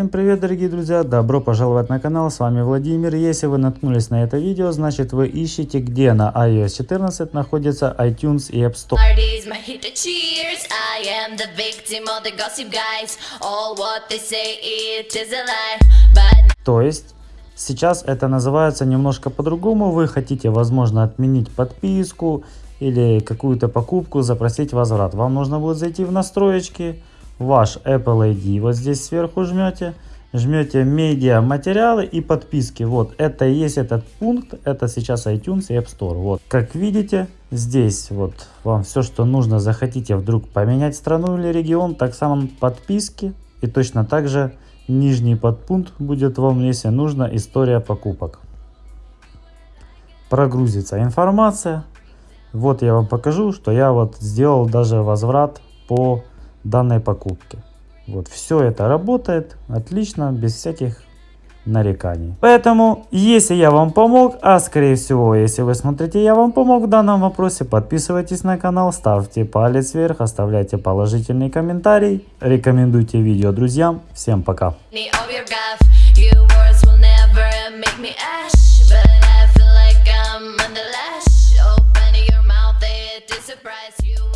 Всем привет дорогие друзья, добро пожаловать на канал, с вами Владимир. Если вы наткнулись на это видео, значит вы ищете где на iOS 14 находится iTunes и App Store. То есть сейчас это называется немножко по-другому. Вы хотите, возможно, отменить подписку или какую-то покупку, запросить возврат. Вам нужно будет зайти в настроечки, ваш Apple ID, вот здесь сверху жмете, жмете медиа, материалы и подписки. Вот это и есть этот пункт, это сейчас iTunes и App Store. Вот, как видите, здесь вот вам все, что нужно, захотите вдруг поменять страну или регион, так само подписки и точно так же нижний подпункт будет вам, если нужно, история покупок. Прогрузится информация. Вот я вам покажу, что я вот сделал даже возврат по данной покупки. Вот, все это работает отлично, без всяких нареканий. Поэтому, если я вам помог, а скорее всего, если вы смотрите, я вам помог в данном вопросе, подписывайтесь на канал, ставьте палец вверх, оставляйте положительный комментарий, рекомендуйте видео друзьям. Всем пока! surprise you